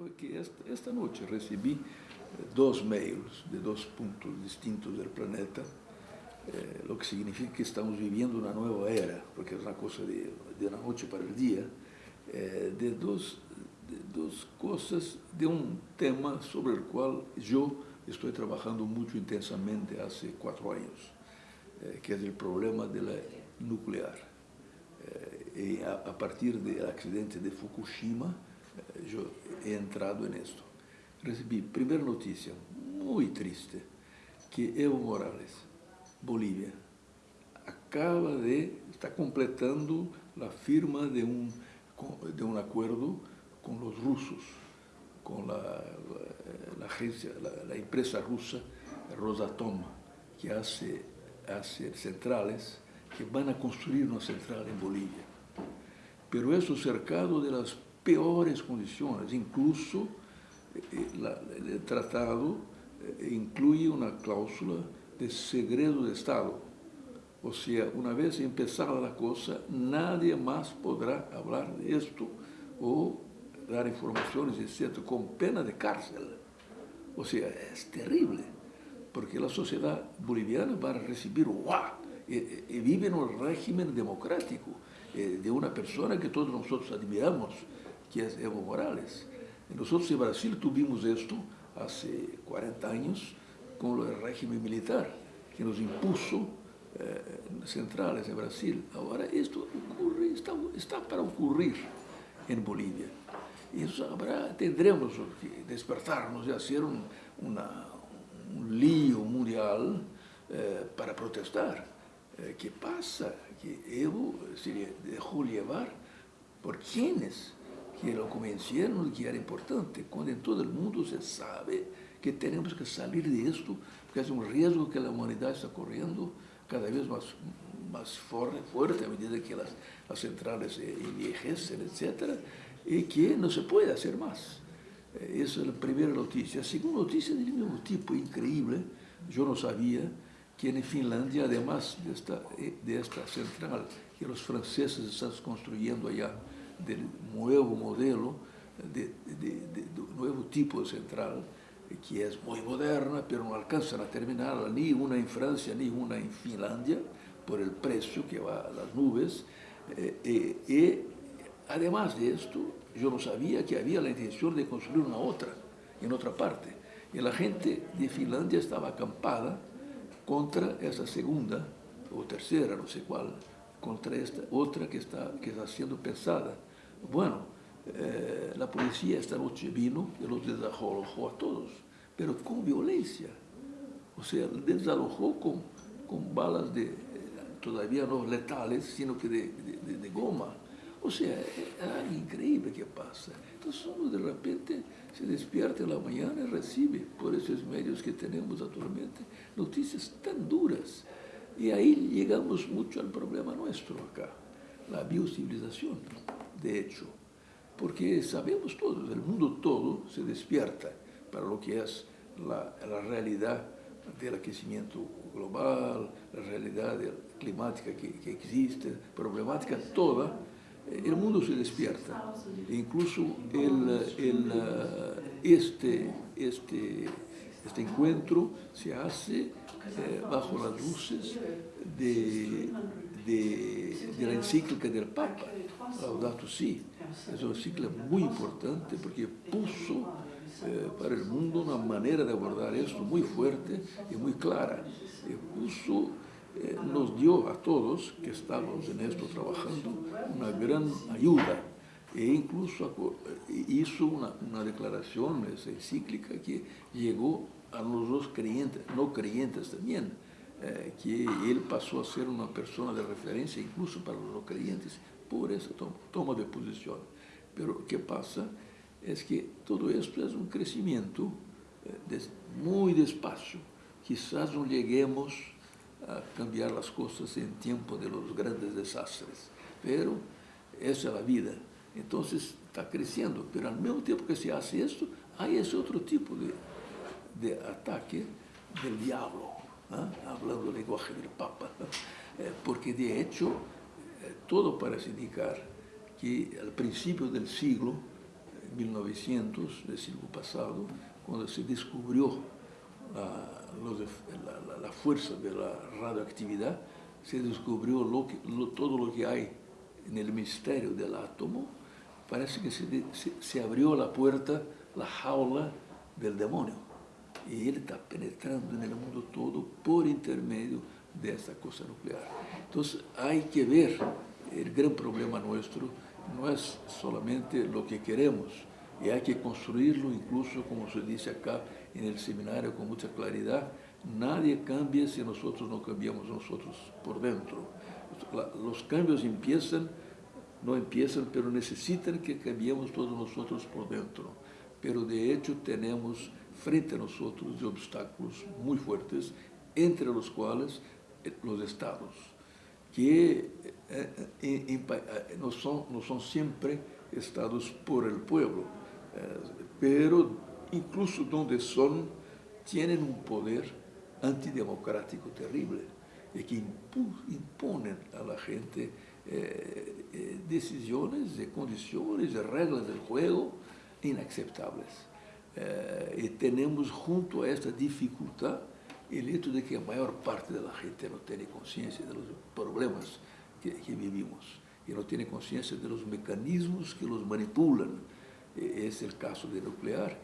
porque esta, noche recibí dos mails de dos puntos distintos del planeta, eh, lo que significa que estamos viviendo una nueva era, porque es una cosa de, de una noche para el día, eh, de, dos, dos cosas, de un tema sobre el cual yo estoy trabajando mucho intensamente hace cuatro años, eh, que es el problema de la nuclear. y a, partir del accidente de Fukushima, yo he entrado en esto. Recibí primera noticia muy triste, que Evo Morales, Bolívia, acaba de, está completando la firma de un, de un acuerdo con los rusos, con la, la, agencia, la, la, empresa rusa Rosatom, que hace, hace centrales, que van a construir una central en Bolivia. Pero eso cercado de las peores condiciones, incluso eh, la, el tratado eh, incluye una cláusula de segredo de Estado. O sea, una vez empezada la cosa, nadie más podrá hablar de esto o dar informaciones, etc., con pena de cárcel. O sea, es terrible, porque la sociedad boliviana va a recibir, ¡guau! Vive en un régimen democrático eh, de una persona que todos nosotros admiramos, que es Evo Morales. Nosotros en Brasil tuvimos esto hace 40 años con el régimen militar, que nos impuso eh, centrales en Brasil. Ahora esto ocurre, está, está para ocurrir en Bolivia. Y eso habrá, tendremos que despertarnos y hacer un, una, un lío mundial eh, para protestar. Eh, ¿Qué pasa? Que Evo se dejó llevar por quienes que lo convencieron que era importante, cuando en todo el mundo se sabe que tenemos que salir de esto, porque es un riesgo que la humanidad está corriendo cada vez más, más fuerte a medida que las, las centrales envejecen, etc., y que no se puede hacer más. Eh, esa es la primera noticia. La segunda noticia del mismo tipo, increíble, yo no sabía que en Finlandia, además de esta, eh, de esta central que los franceses están construyendo allá, del nuevo modelo, de, de, de, de, nuevo tipo de central, que es muy moderna, pero no alcanzan a terminarla ni una en Francia ni una en Finlandia, por el precio que va a las nubes. Eh, eh, y además de esto, yo no sabía que había la intención de construir una otra, en otra parte. Y la gente de Finlandia estaba acampada contra esa segunda o tercera, no sé cuál, contra esta otra que está, que está siendo pensada. Bueno, eh, la policía esta noche vino y los desalojó a todos, pero con violencia. O sea, desalojó con, con balas de, todavía no letales, sino que de, de, de goma. O sea, es algo increíble que pasa. Entonces uno de repente se despierta en la mañana y recibe por esos medios que tenemos actualmente noticias tan duras. Y ahí llegamos mucho al problema nuestro acá, la biocivilización de hecho, porque sabemos todos, el mundo todo se despierta para lo que es la, realidad del aquecimiento global, la realidad climática que, que, existe, problemática toda, el mundo se despierta. Incluso el, este, este, este encuentro se hace eh, bajo las luces de, de, de, la encíclica del Papa, Laudato Si. Es una encíclica muy importante porque puso eh, para el mundo una manera de abordar esto muy fuerte y muy clara. Y puso, eh, nos dio a todos que estamos en esto trabajando una gran ayuda e incluso eh, hizo una, una declaración, esa encíclica, que llegó a los dos creyentes, no creyentes también, eh, que él pasó a ser una persona de referencia incluso para los no creyentes por esa toma, de posición. Pero ¿qué pasa? Es que todo esto es un crecimiento eh, muy despacio. Quizás no lleguemos a cambiar las cosas en tiempo de los grandes desastres, pero esa es la vida. Entonces está creciendo, pero al mismo tiempo que se hace esto, hay ese otro tipo de, de ataque del diablo, ¿eh? hablando el lenguaje del Papa, eh, porque de hecho eh, todo parece indicar que al principio del siglo 1900 del siglo pasado, cuando se descubrió la, fuerza de la radioactividad, se descubrió todo lo que hay en el misterio del átomo, parece que se, se abrió la puerta, la jaula del demonio. Y él está penetrando en el mundo todo por intermedio de esta cosa nuclear. Entonces hay que ver, el gran problema nuestro no es solamente lo que queremos, y hay que construirlo incluso, como se dice acá en el seminario con mucha claridad, nadie cambia si nosotros no cambiamos nosotros por dentro. Los cambios empiezan, no empiezan, pero necesitan que cambiemos todos nosotros por dentro. Pero de hecho tenemos frente a nosotros obstáculos muy fuertes, entre los cuales eh, los estados, que eh, eh, no, son, no son siempre estados por el pueblo, pero incluso donde son, tienen un poder antidemocrático terrible y que imponen a la gente decisiones, de condiciones, de reglas del juego inaceptables. Y tenemos junto a esta dificultad el hecho de que la mayor parte de la gente no tiene conciencia de problemas que, vivimos y no tiene conciencia de mecanismos que los manipulan. E, es el caso del nuclear,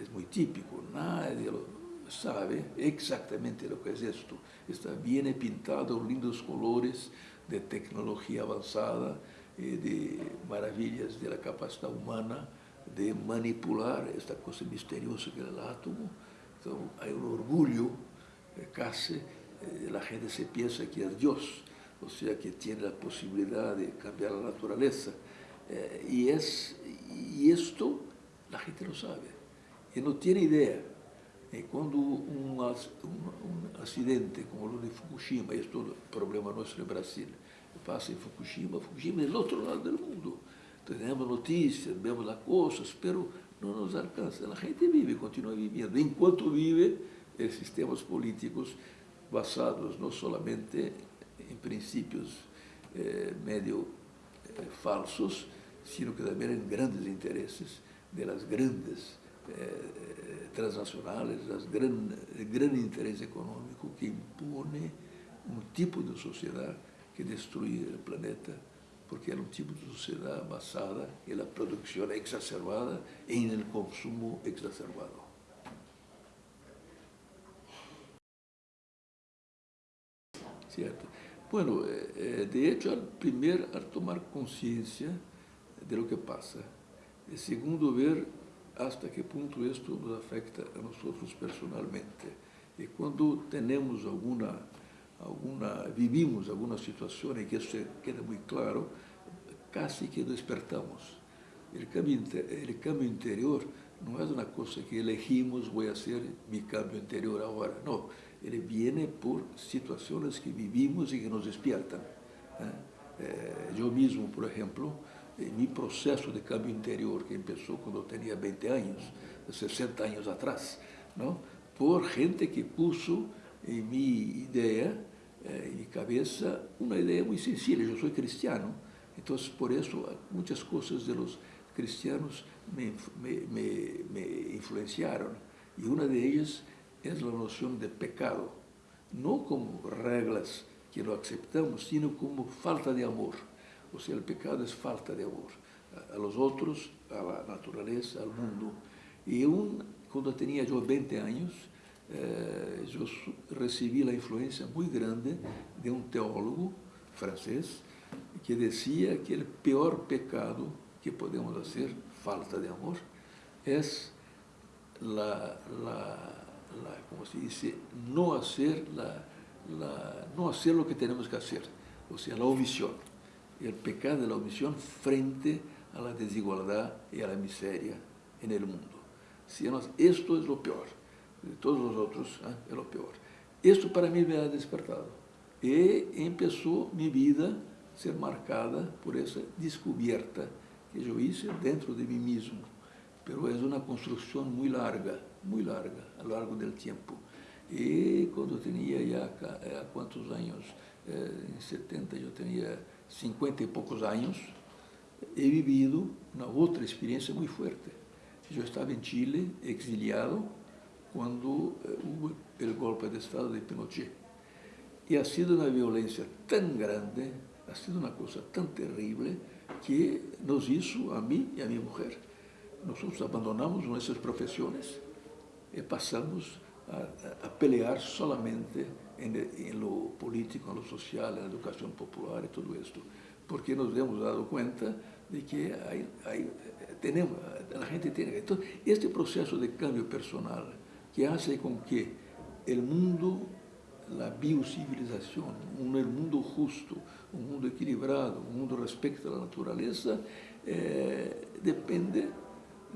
es muy típico, nadie lo sabe exactamente lo que es esto. Está bien pintado lindos colores de tecnología avanzada, eh, de maravillas de la capacidad humana de manipular esta cosa misteriosa que es el átomo. Entonces hay un orgullo casi eh, la gente se piensa que es Dios, o sea, que tiene la posibilidad de cambiar la naturaleza. Eh, y, es, y esto la gente no sabe, y no tiene idea. Y cuando un, accidente como lo de Fukushima, esto es el problema nuestro en Brasil, pasa en Fukushima, Fukushima es el otro lado del mundo. Tenemos noticias, vemos las pero no nos alcanza. La gente vive, continúa viviendo. Enquanto vive, sistemas políticos basados no solamente en principios eh, eh, falsos, sino que también en grandes intereses de las grandes eh, transnacionales, las gran, el gran económico que impone un tipo de sociedad que destruye el planeta, porque era un tipo de sociedad basada en la producción exacerbada y en el consumo exacerbado. ¿cierto? Bueno, eh, eh, de hecho, al primer, al tomar conciencia de lo que pasa, segundo, ver hasta qué punto esto nos afecta a nosotros personalmente. Y cuando tenemos alguna, alguna vivimos alguna situación en que eso queda muy claro, casi que despertamos. El cambio, el cambio interior no es una cosa que elegimos, voy a hacer mi cambio interior ahora, no ele viene por situações que vivimos e que nos despiertan. Eh, eu mesmo, por exemplo, em meu processo de cambio interior, que quando eu tinha 20 anos, 60 anos atrás, não? por gente que puso em minha ideia, eh, em minha cabeça, uma ideia muito sencilla. Eu sou cristiano, então, por isso, muitas coisas de los cristianos me, me, me, me influenciaram. E uma delas es la noción de pecado, no como reglas que lo aceptamos, sino como falta de amor. O sea, el pecado es falta de amor a los otros, a la naturaleza, al mundo. Y un, cuando tenía yo 20 años, eh, yo recibí la influencia muy grande de un teólogo francés que decía que el peor pecado que podemos hacer, falta de amor, es la, la se dice, no hacer, la, no hacer lo que tenemos que hacer, o sea, la omisión. El pecado de la omisión frente a la desigualdad y a la miseria en el mundo. Esto es lo peor, de todos los otros ¿eh? es lo peor. Esto para mí me ha despertado. Y empezó mi vida a ser marcada por esa descubierta que yo hice dentro de mí mismo. Pero es una construcción muy larga, muy larga, a lo largo del tiempo. Y cuando tenía ya, eh, ¿cuántos años? Eh, en 70 yo tenía 50 y pocos años, he vivido una otra experiencia muy fuerte. Yo estaba en Chile, exiliado, cuando eh, hubo el golpe de Estado de Pinochet. Y ha sido una violencia tan grande, ha sido una cosa tan terrible, que nos hizo a mí y a mi mujer. Nosotros abandonamos nuestras profesiones y pasamos a, pelear solamente en, lo político, en lo social, en la educación popular y todo esto, porque nos hemos dado cuenta de que hay, tenemos, la gente tiene... Entonces, este proceso de cambio personal que hace con que el mundo, la biocivilización, un, el mundo justo, un mundo equilibrado, un mundo respecto a la naturaleza, eh, depende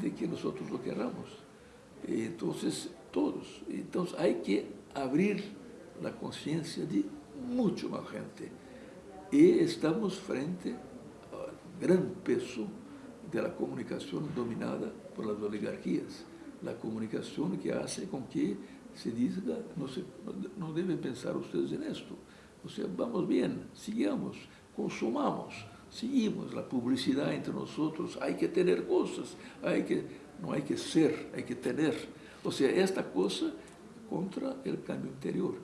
de que nosotros lo queramos. Entonces, todos. Entonces, hay que abrir la conciencia de mucho más gente. Y estamos frente al gran peso de la comunicación dominada por las oligarquías. La comunicación que hace con que se diga, no, se, deben pensar ustedes en esto. O sea, vamos bien, sigamos, consumamos, seguimos la publicidad entre nosotros, hay que tener cosas, hay que, no hay que ser, hay que tener. O sea, esta cosa contra el cambio interior.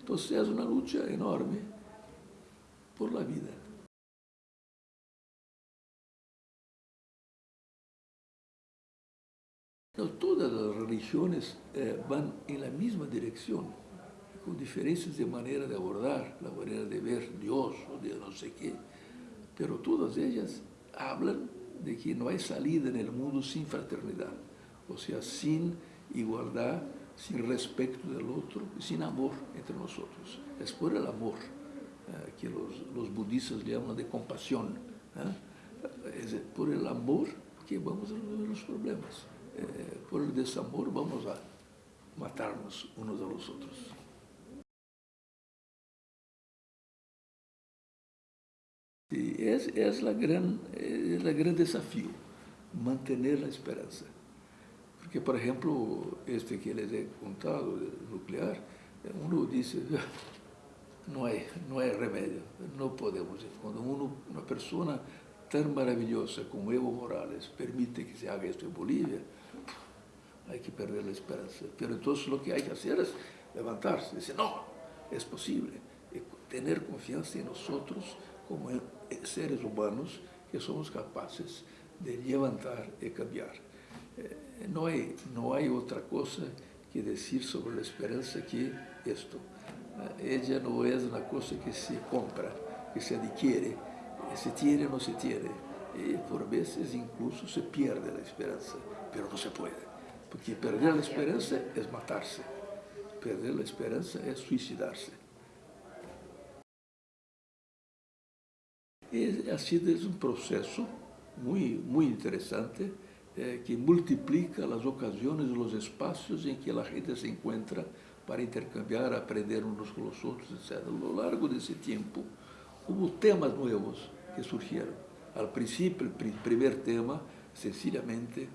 Entonces es una lucha enorme por la vida. Todas las religiones eh, van en la misma dirección, con diferencias de manera de abordar, la manera de ver Dios o de no sé qué, pero todas ellas hablan de que no hay salida en el mundo sin fraternidad, o sea, sin igualdad, sin respeto del otro sin amor entre nosotros. Es por el amor eh, que los, los, budistas llaman de compasión, ¿eh? es por el amor que vamos a resolver los problemas. Eh, por desamor vamos a matarnos unos a los otros. Y es, es, la gran, es mantener la esperanza. Porque, por ejemplo, este que les he contado, nuclear, uno dice, no hay, no hay remedio, no podemos. Cuando uno, una persona tan maravillosa como Evo Morales permite que se haga esto en Bolivia, hay que perder la esperanza. Pero entonces lo que hay que hacer es levantarse, decir, no, es posible, tener confianza en nosotros como seres humanos que somos capaces de levantar y cambiar. Eh, no hay, no hay otra cosa que decir sobre la esperanza que esto. Eh, ella no es una cosa que se compra, que se adquiere, se tiene o no se tiene. Y por veces incluso se pierde la esperanza, pero no se puede. Porque perder la esperanza es matarse. Perder la esperanza es suicidarse. Y así es un proceso muy, muy interesante eh, que multiplica las ocasiones los espacios en que la gente se encuentra para intercambiar, aprender unos con los otros, etc. A lo largo de ese tiempo hubo temas nuevos que surgieron. Al principio, el primer tema sencillamente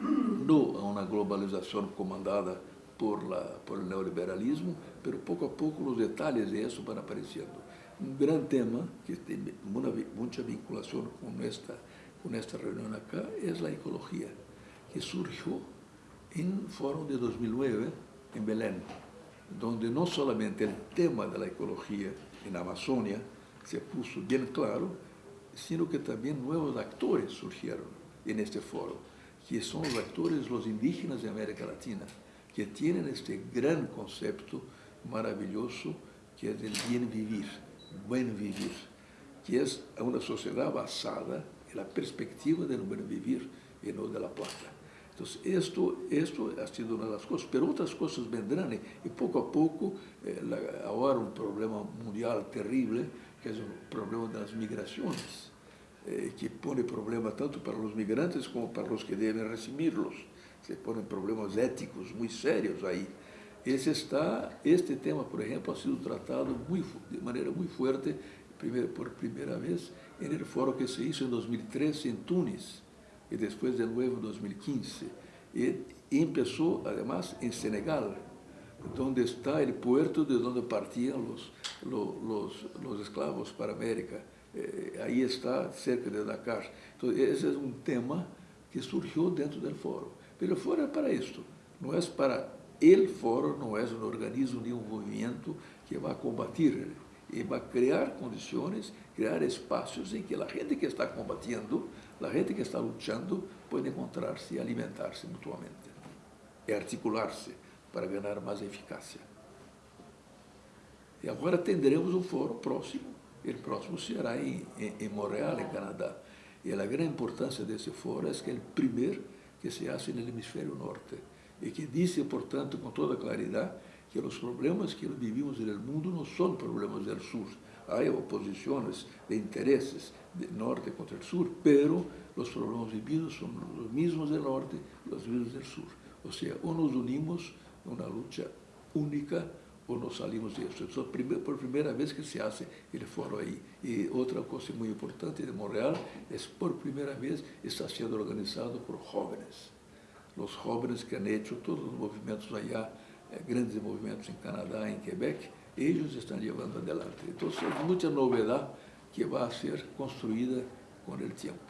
no a una globalización comandada por, la, por el neoliberalismo, pero poco a poco los detalles de eso van apareciendo. Un gran tema que tiene mucha vinculación con esta, con esta reunión acá es la ecología, que surgió en el Foro de 2009 en Belén, donde no solamente el tema de la ecología en Amazonia se puso bien claro, sino que también nuevos actores surgieron en este foro, que son los actores, los indígenas de América Latina, que tienen este gran concepto maravilloso que es el bien vivir, buen vivir, que es una sociedad basada en la perspectiva del buen vivir y no de la plata. Entonces, esto, esto ha sido una de las cosas, pero otras cosas vendrán y poco a poco, eh, ahora un problema mundial terrible, que es el problema de las migraciones eh, que pone problemas tanto para los migrantes como para los que deben recibirlos. Se ponen problemas éticos muy serios ahí. Ese está, este tema, por ejemplo, ha sido tratado muy, de manera muy fuerte primer, por primera vez en el foro que se hizo en 2013 en Túnez y después de nuevo en 2015. Y, y empezó además en Senegal, donde está el puerto de donde partían los, los, los, los esclavos para América eh, ahí está, cerca de Dakar. Entonces, ese es un tema que surgió dentro del foro. Pero el foro es para esto, no es para el foro, no es un organismo ni un movimiento que va a combatir, y va a crear condiciones, crear espacios en que la gente que está combatiendo, la gente que está luchando, puede encontrarse y alimentarse mutuamente, y articularse para ganar más eficacia. E agora teremos um fórum próximo, o próximo será em, em, em Montreal, em Canadá. E a grande importância desse fórum é que é o primeiro que se hace no hemisfério norte e que diz, portanto, com toda claridade, que os problemas que vivimos no mundo não são problemas do sul. Há oposições de interesses de norte contra o sul, pero os problemas vividos são os mesmos do norte, os mesmos do sul. Ou seja, ou nos unimos numa luta única ou nos salimos disso. Isso por primeira vez que se hace ele foro aí. E outra coisa muito importante de Montreal é por primeira vez está sendo organizado por jovens. Os jovens que han hecho todos os movimentos allá, eh, grandes movimentos em Canadá, em Quebec, eles estão levando adelante. Então, é muita novidade que vai ser construída com o tempo.